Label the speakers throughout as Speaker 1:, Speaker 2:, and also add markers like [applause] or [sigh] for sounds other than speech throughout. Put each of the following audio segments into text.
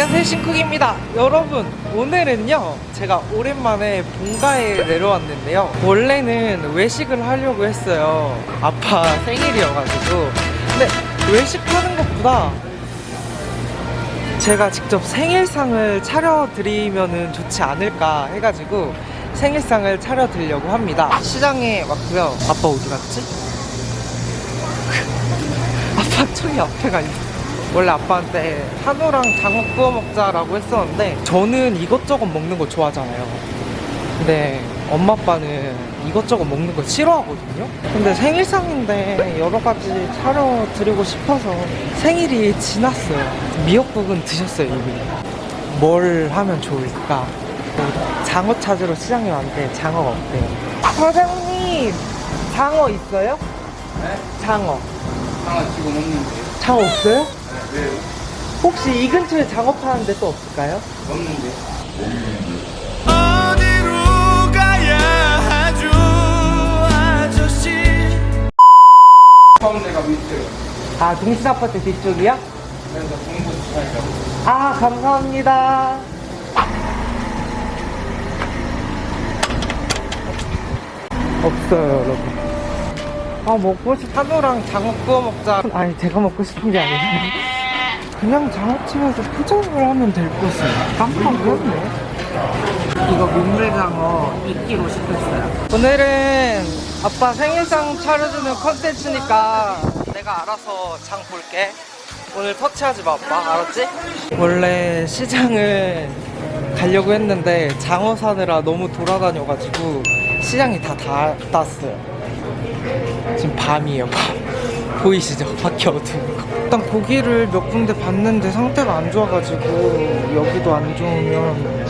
Speaker 1: 안녕하세요 신쿡입니다. 여러분 오늘은요 제가 오랜만에 본가에 내려왔는데요. 원래는 외식을 하려고 했어요. 아빠 생일이어가지고. 근데 외식하는 것보다 제가 직접 생일상을 차려드리면 좋지 않을까 해가지고 생일상을 차려드리려고 합니다. 시장에 왔고요. 아빠 어디 갔지? [laughs] 아빠 저기 앞에 가 있어 원래 아빠한테 한우랑 장어 구워 먹자라고 했었는데 저는 이것저것 먹는 거 좋아하잖아요 근데 엄마 아빠는 이것저것 먹는 거 싫어하거든요 근데 생일상인데 여러 가지 차려드리고 싶어서 생일이 지났어요 미역국은 드셨어요 이미 뭘 하면 좋을까 장어 찾으러 시장에 왔는데 장어가 없대요 사장님 장어 있어요?
Speaker 2: 네?
Speaker 1: 장어
Speaker 2: 하나 지금 없는데.
Speaker 1: 장어 없어요?
Speaker 2: 네,
Speaker 1: 혹시 이 근처에 장어 파는데 또 없을까요?
Speaker 2: 없는데.
Speaker 3: 어디로 가야 하죠 아저씨
Speaker 2: 처음 내가 밑에.
Speaker 1: 아 동신 아파트 뒤쪽이요?
Speaker 2: 그래서 공부 시간이라고.
Speaker 1: 아 감사합니다 없어요 여러분 아 먹고 싶 한우랑 장어 구워 먹자 아니 제가 먹고 싶은 게 아니라 그냥 장어집에서 포장을 하면 될 것을 깜빡 했네. 이거 민물장어 2kg 시켰어요. 오늘은 아빠 생일상 차려주는 컨텐츠니까 내가 알아서 장 볼게. 오늘 터치하지 마 아빠. 알았지? 원래 시장을 가려고 했는데 장어 사느라 너무 돌아다녀가지고 시장이 다 닫았어요. 지금 밤이에요 밤 보이시죠? 밖에 어두운 거 일단 고기를 몇 군데 봤는데 상태가 안 좋아가지고 여기도 안 좋으면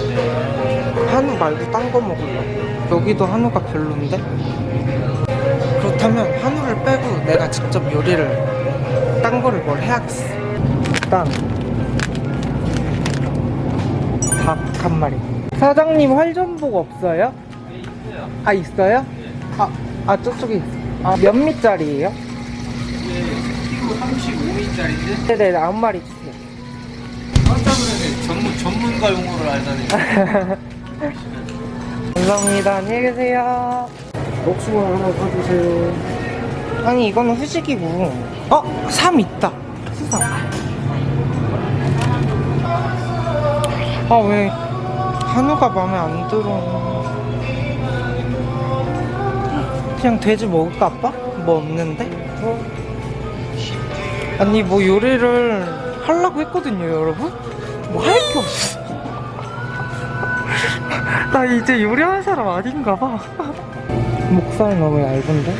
Speaker 1: 한우 말고 딴 거 먹으려고 여기도 한우가 별론데? 그렇다면 한우를 빼고 내가 직접 요리를 딴 거를 뭘 해야겠어 일단 닭 한 마리 사장님 활전복 없어요? 아 있어요? 아, 아 저쪽에 아, 몇 미짜리예요?
Speaker 2: 키로 35인짜리인데?
Speaker 1: 네네 아홉 마리 주세요
Speaker 2: 깜짝 놀랐네. 전문, 전문가 용어를 알다니. [laughs]
Speaker 1: 감사합니다 안녕히 계세요
Speaker 2: 복숭아 하나 사주세요.
Speaker 1: 아니 이거는 후식이고 어? 삼 있다 수삼 아 왜 한우가 마음에 안 들어 그냥 돼지 먹을까 아빠? 뭐 없는데? 아니 뭐 요리를 하려고 했거든요 여러분 뭐 할 게 없어 [laughs] 나 이제 요리하는 사람 아닌가 봐 [laughs] 목살 너무 얇은데?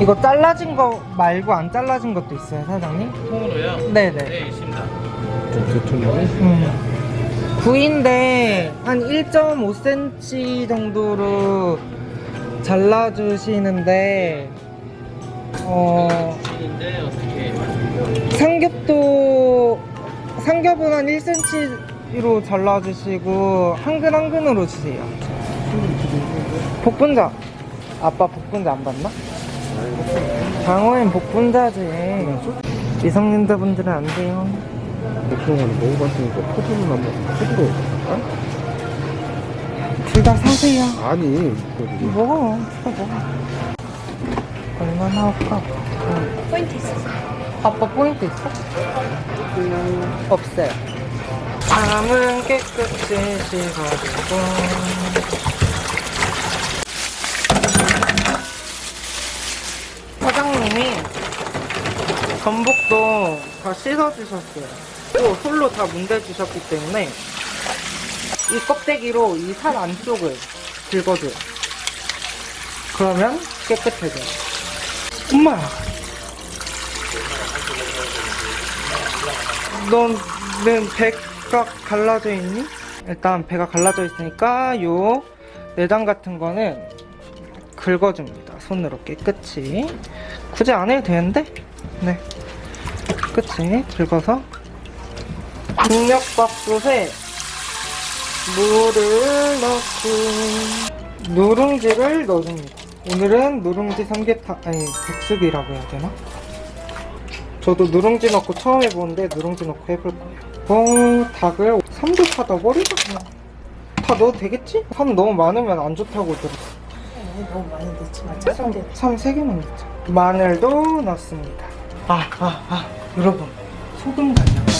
Speaker 1: 이거 잘라진 거 말고 안 잘라진 것도 있어요 사장님?
Speaker 2: 통으로요?
Speaker 1: 네네
Speaker 2: 네, 있습니다. 좀 두툼하네.
Speaker 1: 음. 구인데 한 1.5cm 정도로 잘라주시는데 어
Speaker 2: 어떻게.
Speaker 1: 삼겹도 삼겹은 한 1cm로 잘라주시고 한 근 한 근으로 주세요 복분자 아빠 복분자 안 봤나? 장어엔 복분자지 미성년자분들은 안 돼요
Speaker 2: 복숭아는 먹어봤으니까 포도는 한번 포도로 할까?
Speaker 1: 둘다 사세요
Speaker 2: 아니.
Speaker 1: 먹어 진짜 먹어 얼마나 할까?
Speaker 4: 포인트 있어.
Speaker 1: 아빠 포인트 있어? 없어요. 밤은 깨끗이 씻어주고. 사장님이 전복도 다 씻어주셨어요. 또 솔로 다 문대주셨기 때문에 이 껍데기로 이 살 안쪽을 긁어줘요. 그러면 깨끗해져요. 엄마야 너는 배가 갈라져 있니? 일단 배가 갈라져 있으니까 요 내장 같은 거는 긁어줍니다. 손으로 깨끗이. 굳이 안 해도 되는데? 네. 깨끗이 긁어서 중력밥솥에 물을 넣고 누룽지를 넣어줍니다. 오늘은 누룽지 삼계탕 아니 백숙이라고 해야 되나? 저도 누룽지 넣고 처음 해보는데 누룽지 넣고 해볼 거예요. 어, 닭을 3조 파다 버리자. 다 넣어도 되겠지? 3 너무 많으면 안 좋다고 들었어.
Speaker 4: 너무 많이 넣지 마. 작은데.
Speaker 1: 3 3개만 넣자. 마늘도 넣습니다. 아, 아, 아. 여러분. 소금 간장 돼.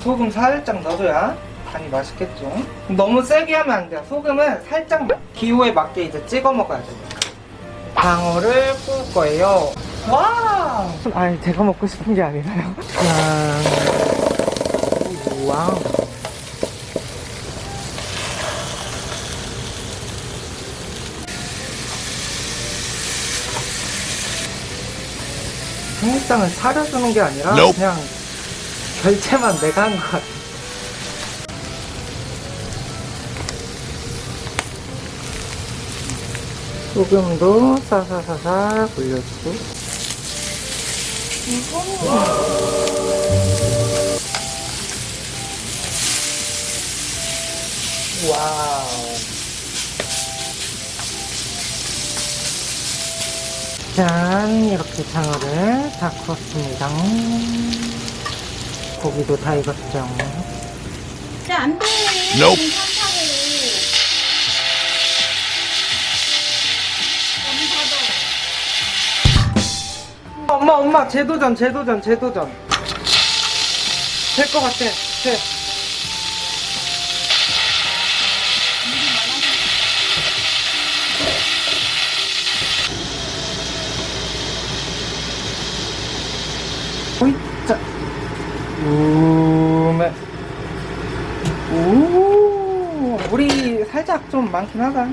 Speaker 1: 소금 살짝 넣어줘야 간이 맛있겠죠? 너무 세게 하면 안 돼요. 소금은 살짝만. 기호에 맞게 이제 찍어 먹어야 됩니다. 방어를 구울 거예요. 와! 아니, 제가 먹고 싶은 게 아니라요. 짠. 와우. 생일상을 차려주는 게 아니라
Speaker 3: Nope.
Speaker 1: 그냥 결제만 내가 한 것 같아. 소금도 사사사사 올려주고 와우 짠 이렇게 장어를 다 구웠습니다 고기도 다 익었죠
Speaker 4: 진짜 안 돼.
Speaker 3: Nope.
Speaker 1: 엄마 재도전 재도전 재도전. 될 것 같아. 돼. 오이짜 우메. 오 물이 살짝 좀 많긴 하다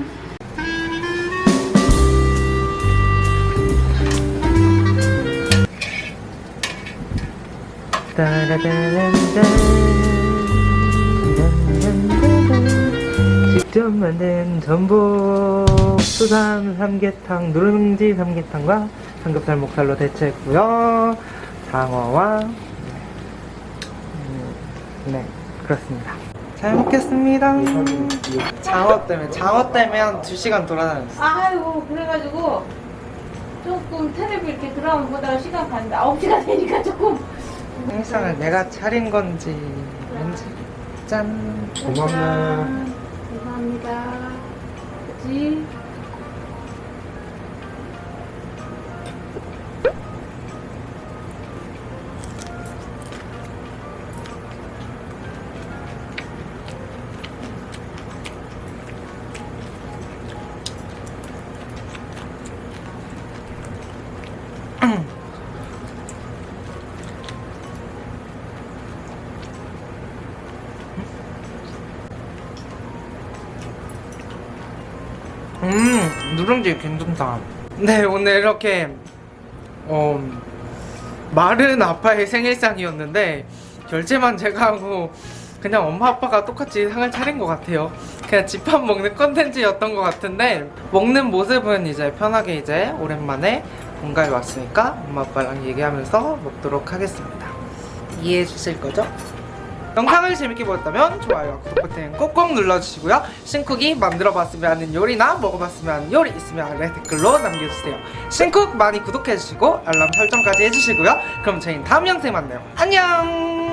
Speaker 1: 직접 만든 전복 수산 삼계탕 누룽지 삼계탕과 삼겹살 목살로 대체했고요. 장어와 음, 네 그렇습니다. 잘 먹겠습니다. 장어 때문에 장어 때문에 한 2시간 돌아다녔어.
Speaker 4: 아유, 그래가지고 조금 텔레비 이렇게 드라마 보다가 시간 가는데 9시가 되니까 조금.
Speaker 1: 생상을 내가 차린 건지 왠지 짠
Speaker 2: 고맙네.
Speaker 4: 감사합니다. 그치?
Speaker 1: 누룽지 괜찮다 네 오늘 이렇게 어 마른 아빠의 생일상이었는데 결제만 제가 하고 그냥 엄마 아빠가 똑같이 상을 차린 것 같아요. 그냥 집밥 먹는 컨텐츠였던 것 같은데 먹는 모습은 이제 편하게 이제 오랜만에 본가에 왔으니까 엄마 아빠랑 얘기하면서 먹도록 하겠습니다. 이해해 주실 거죠? 영상을 재밌게 보셨다면 좋아요와 구독 버튼 꼭꼭 눌러주시고요. 신쿡이 만들어봤으면 하는 요리나 먹어봤으면 하는 요리 있으면 아래 댓글로 남겨주세요. 신쿡 많이 구독해주시고 알람 설정까지 해주시고요. 그럼 저희는 다음 영상에 만나요. 안녕